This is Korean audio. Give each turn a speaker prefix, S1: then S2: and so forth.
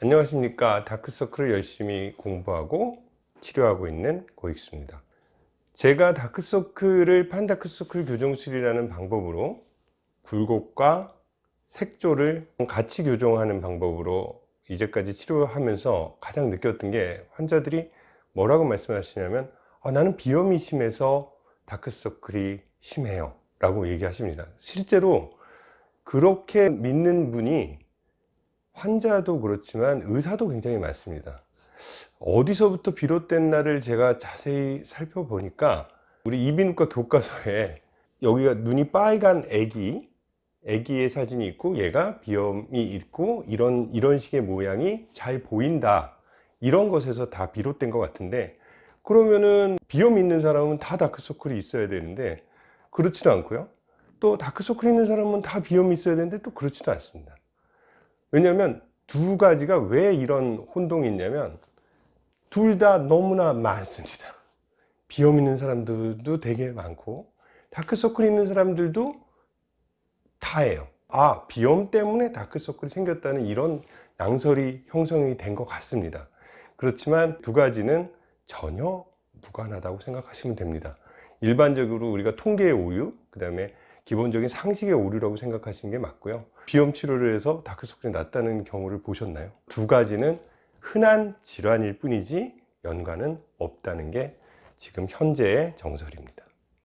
S1: 안녕하십니까. 다크서클을 열심히 공부하고 치료하고 있는 고익수입니다. 제가 다크서클을 판다크서클 교정술이라는 방법으로 굴곡과 색조를 같이 교정하는 방법으로 이제까지 치료하면서 가장 느꼈던 게 환자들이 뭐라고 말씀하시냐면 아, 나는 비염이 심해서 다크서클이 심해요. 라고 얘기하십니다. 실제로 그렇게 믿는 분이 환자도 그렇지만 의사도 굉장히 많습니다. 어디서부터 날을 제가 자세히 살펴보니까 우리 이비인후과 교과서에 여기가 눈이 빨간 애기 애기의 사진이 있고 얘가 비염이 있고 이런 이런 식의 모양이 잘 보인다. 이런 것에서 다 비롯된 것 같은데 그러면은 비염 있는 사람은 다 다크서클이 있어야 되는데 그렇지도 않고요. 또 다크서클 있는 사람은 다 비염이 있어야 되는데 또 그렇지도 않습니다 왜냐하면 두 가지가 왜 이런 혼동이 있냐면 둘 다 너무나 많습니다. 비염 있는 사람들도 되게 많고 다크서클 있는 사람들도 다예요. 아 비염 때문에 다크서클이 생겼다는 이런 양설이 형성이 된 것 같습니다. 그렇지만 두 가지는 전혀 무관하다고 생각하시면 됩니다. 일반적으로 우리가 통계의 오류 그 다음에 기본적인 상식의 오류라고 생각하시는 게 맞고요 비염 치료를 해서 다크서클이 났다는 경우를 보셨나요? 두 가지는 흔한 질환일 뿐이지 연관은 없다는 게 지금 현재의 정설입니다